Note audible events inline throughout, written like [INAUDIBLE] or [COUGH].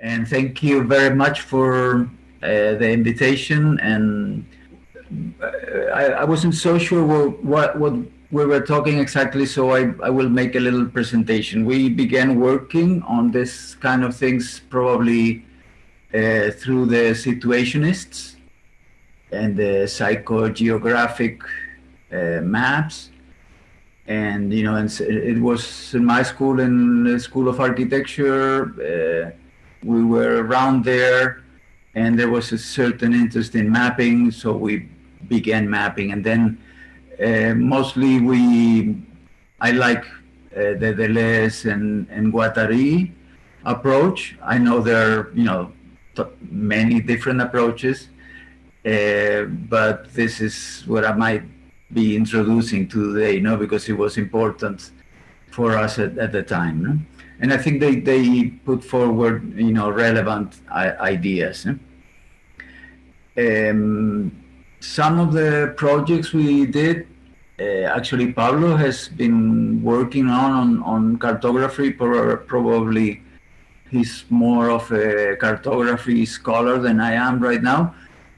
And thank you very much for uh, the invitation. And uh, I, I, wasn't so sure what, what we were talking exactly, so I, I will make a little presentation. We began working on this kind of things probably uh, through the situationists and the psychogeographic uh, maps. And, you know, and it was in my school, in the School of Architecture, uh, we were around there and there was a certain interest in mapping, so we began mapping. And then uh, mostly we, I like uh, the Deleuze and, and Guattari approach. I know there are, you know, many different approaches, uh, but this is what I might be introducing today, you know, because it was important for us at, at the time. No? And I think they, they put forward, you know, relevant ideas. Um, some of the projects we did uh, actually Pablo has been working on, on, on cartography, probably he's more of a cartography scholar than I am right now.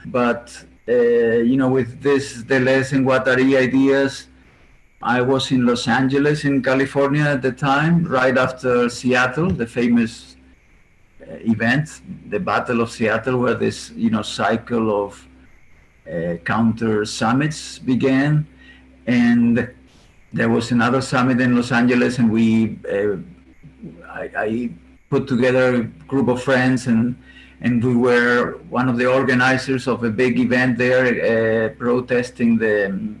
But, uh, you know, with this Deleuze and Guattari ideas, I was in Los Angeles in California at the time, right after Seattle, the famous uh, event, the Battle of Seattle, where this, you know, cycle of uh, counter summits began. And there was another summit in Los Angeles, and we uh, I, I, put together a group of friends, and and we were one of the organizers of a big event there, uh, protesting the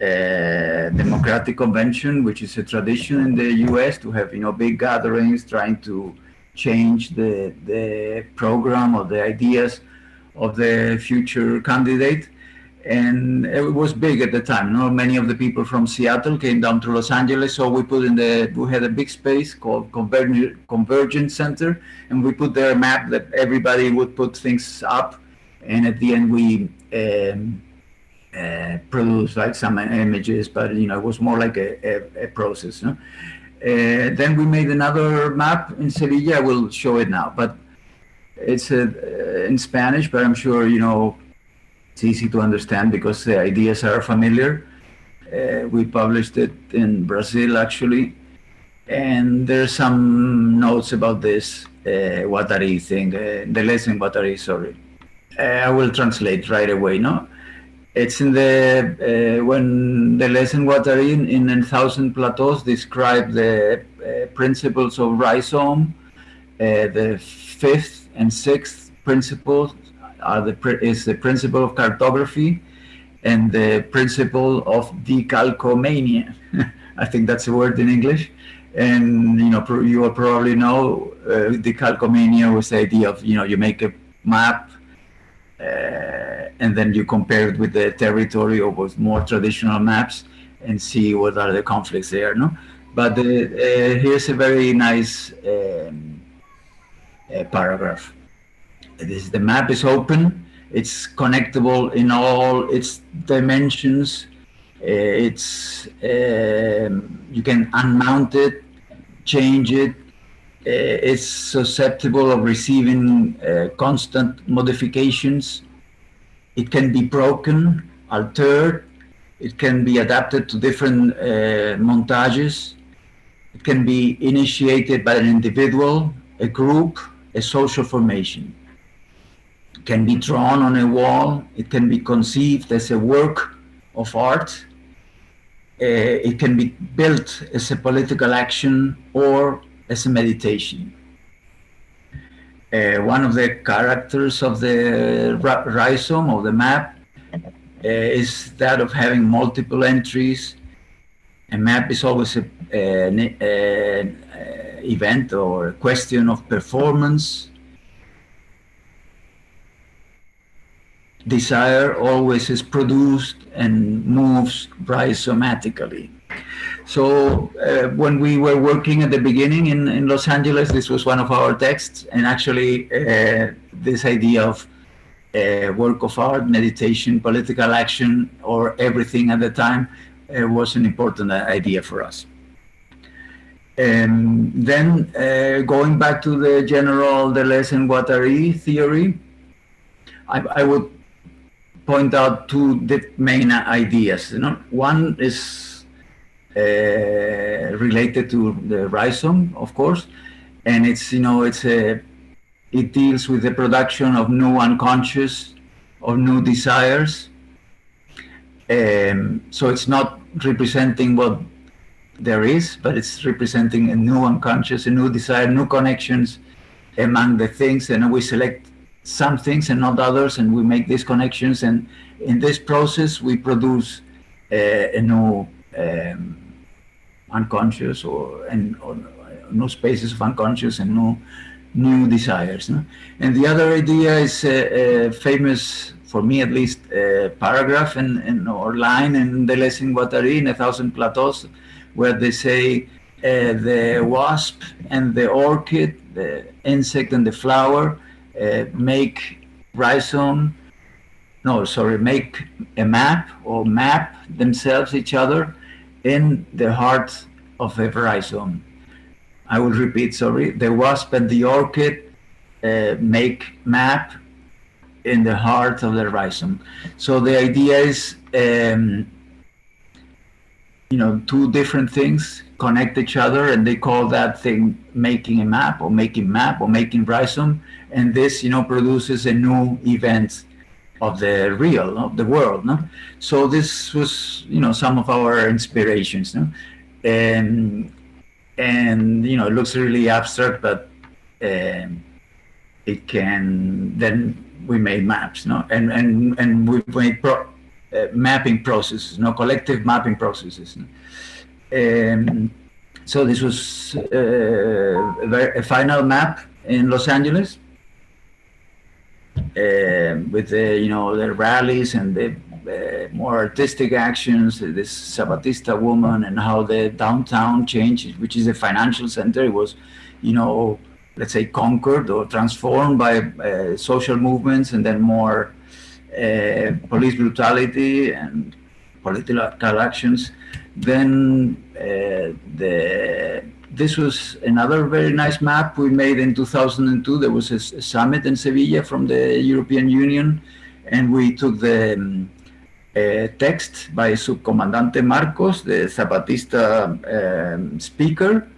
uh, Democratic Convention, which is a tradition in the U.S. to have you know big gatherings, trying to change the the program or the ideas of the future candidate and it was big at the time. You know, many of the people from Seattle came down to Los Angeles, so we put in the we had a big space called Converg Convergence Center, and we put there a map that everybody would put things up, and at the end we um, uh, produced like some images, but you know it was more like a, a, a process. No? Uh, then we made another map in Sevilla. I will show it now, but it's a, uh, in Spanish, but I'm sure you know it's easy to understand because the ideas are familiar. Uh, we published it in Brazil actually, and there's some notes about this uh, Guattari thing, uh, Deleuze and Guattari, sorry. Uh, I will translate right away, no? It's in the, uh, when Deleuze and Guattari in, in A Thousand Plateaus describe the uh, principles of rhizome, uh, the fifth and sixth principles are the is the principle of cartography and the principle of decalcomania. [LAUGHS] I think that's a word in English. And you know, you will probably know uh, decalcomania was the idea of you know you make a map uh, and then you compare it with the territory or with more traditional maps and see what are the conflicts there. No, but uh, uh here's a very nice um, uh, paragraph this, the map is open. It's connectable in all its dimensions. Uh, it's um, you can unmount it, change it. Uh, it's susceptible of receiving constant modifications. It can be broken, altered. It can be adapted to different uh, montages. It can be initiated by an individual, a group, a social formation It can be drawn on a wall. It can be conceived as a work of art. Uh, it can be built as a political action or as a meditation. Uh, one of the characters of the rhizome of the map uh, is that of having multiple entries. A map is always an event or a question of performance desire always is produced and moves rhizomatically. So uh, when we were working at the beginning in, in Los Angeles, this was one of our texts, and actually uh, this idea of uh, work of art, meditation, political action, or everything at the time uh, was an important idea for us. And then uh, going back to the general Deleuze and Guattari theory, I, I would point out two main ideas. You know, one is uh, related to the rhizome, of course, and it's you know it's a it deals with the production of new unconscious, of new desires. Um, so it's not representing what there is, but it's representing a new unconscious, a new desire, new connections among the things, and we select some things and not others, and we make these connections, and in this process we produce uh, a new um, unconscious or, and, or new spaces of unconscious and no new desires. No? And the other idea is a, a famous for me at least, uh, paragraph in, in, or line in Deleuze and Guattari in A Thousand Plateaus, where they say uh, the wasp and the orchid, the insect and the flower, uh, make rhizome, no, sorry, make a map or map themselves each other in the heart of a rhizome. I will repeat, sorry, the wasp and the orchid uh, make map in the heart of the rhizome. So the idea is, um, you know, two different things connect each other and they call that thing making a map or making map or making rhizome. And this, you know, produces a new event of the real, of the world. No? So this was, you know, some of our inspirations. No? And, and, you know, it looks really abstract, but um, it can then we made maps, no, and and and we made pro, uh, mapping processes, no, collective mapping processes. No? Um, so this was uh, a, final map in Los Angeles with the you know the rallies and the uh, more artistic actions. This Zapatista woman and how the downtown changed, which is a financial center. It was, you know let's say, conquered or transformed by uh, social movements and then more uh, police brutality and political actions. Then uh, the this was another very nice map we made in 2002. There was a, a summit in Sevilla from the European Union, and we took the um, uh, text by Subcomandante Marcos, the Zapatista um, speaker,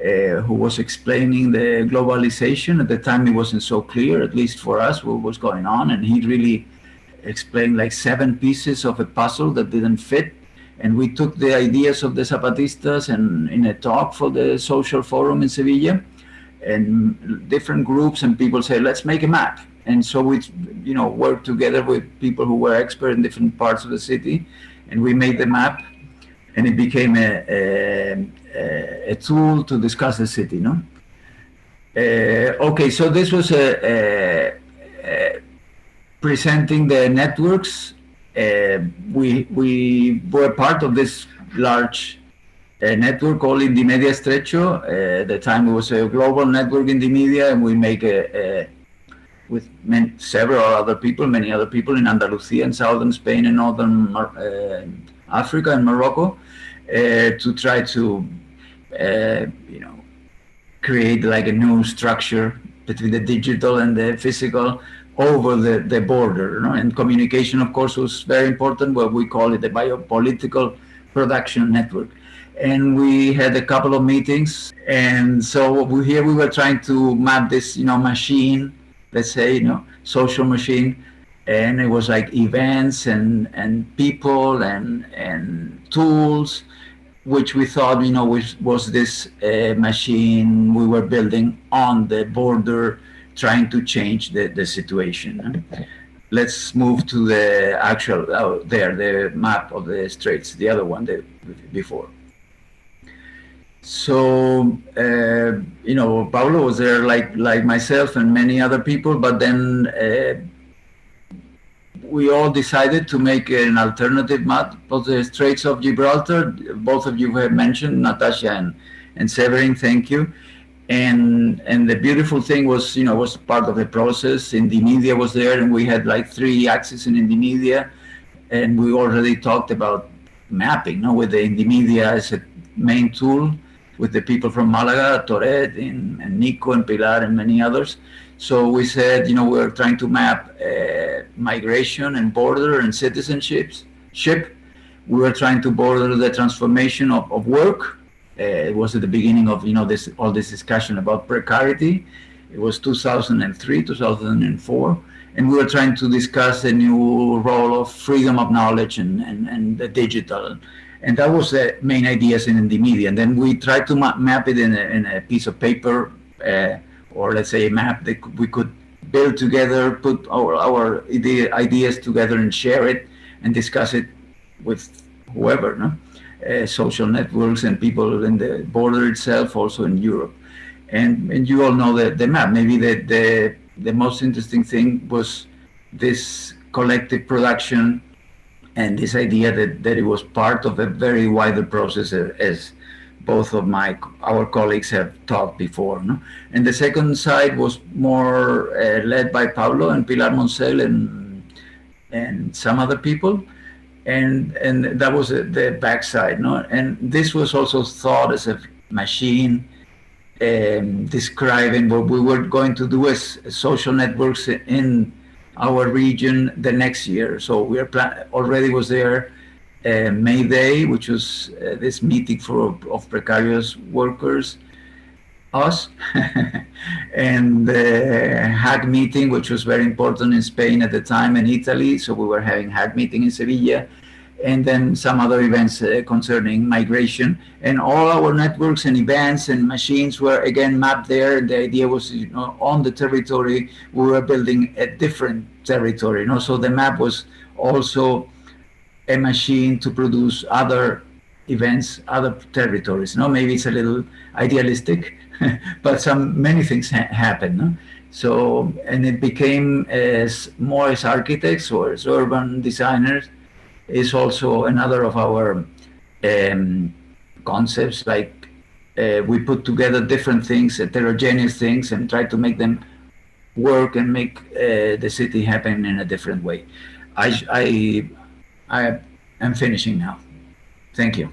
uh, who was explaining the globalization. At the time, it wasn't so clear, at least for us, what was going on. And he really explained like seven pieces of a puzzle that didn't fit. And we took the ideas of the Zapatistas and in a talk for the social forum in Sevilla, and different groups and people say, let's make a map. And so we, you know, worked together with people who were expert in different parts of the city, and we made the map, and it became a, a, a tool to discuss the city, no? Uh, okay, so this was a, a, presenting the networks. Uh, we we were part of this large uh, network called Indymedia Estrecho. Uh, at the time, it was a global network in the media, and we make a, a with many, several other people, many other people in Andalusia and southern Spain and northern uh, Africa and Morocco, to try to uh, you know, create like a new structure between the digital and the physical over the, the border. You know? And communication, of course, was very important, what we call it the biopolitical production network. And we had a couple of meetings. And so we, here we were trying to map this, you know, machine, let's say, you know, social machine. And it was like events and, and people and, and tools which we thought, you know, was, was this uh, machine we were building on the border, trying to change the, the situation. Let's move to the actual, oh, there, the map of the straits, the other one the, before. So, uh, you know, Pablo was there like, like myself and many other people, but then uh, we all decided to make an alternative map of the Straits of Gibraltar. Both of you have mentioned, Natasha and, and Severin, thank you. And and the beautiful thing was, you know, was part of the process. Indymedia was there, and we had like three axes in Indymedia, and we already talked about mapping, no, with the Indymedia as a main tool, with the people from Malaga, Toret, and, and Nico, and Pilar, and many others. So we said, you know, we're trying to map uh, migration and border and citizenships. Ship. We were trying to border the transformation of, of work. Uh, it was at the beginning of, you know, this all this discussion about precarity. It was 2003, 2004 and we were trying to discuss the new role of freedom of knowledge and, and, and the digital. And that was the main ideas in the media. And then we tried to ma map it in a, in a, piece of paper, uh, or let's say a map that we could build together, put our, our ideas together and share it and discuss it with whoever, no? Uh, social networks and people in the border itself, also in Europe. And, and you all know the, the map. Maybe the, the the most interesting thing was this collective production and this idea that, that it was part of a very wider process as both of my our colleagues have talked before. No? And the second side was more uh, led by Pablo and Pilar Moncel and and some other people, and and that was the backside. No, and this was also thought as a machine um, describing what we were going to do as social networks in our region the next year. So we are already was there uh, May Day, which was uh, this meeting for of precarious workers, us, [LAUGHS] and the Hackmeeting, which was very important in Spain at the time and Italy. So we were having Hackmeeting in Sevilla and then some other events uh, concerning migration. And all our networks and events and machines were again mapped there. The idea was, you know, on the territory, we were building a different territory. You know? So the map was also a machine to produce other events, other territories. You know? Maybe it's a little idealistic, [LAUGHS] but some many things ha happen. No? So, and it became as more as architects or as urban designers, is also another of our um, concepts. Like uh, we put together different things, heterogeneous things, and try to make them work and make uh, the city happen in a different way. I, I, I am finishing now. Thank you.